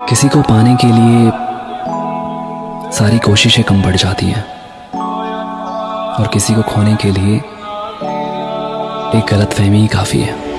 किसी को पाने के लिए सारी कोशिशें कम पड़ जाती हैं। और किसी को खोने के लिए एक गलत फहमी ही काफ़ी है।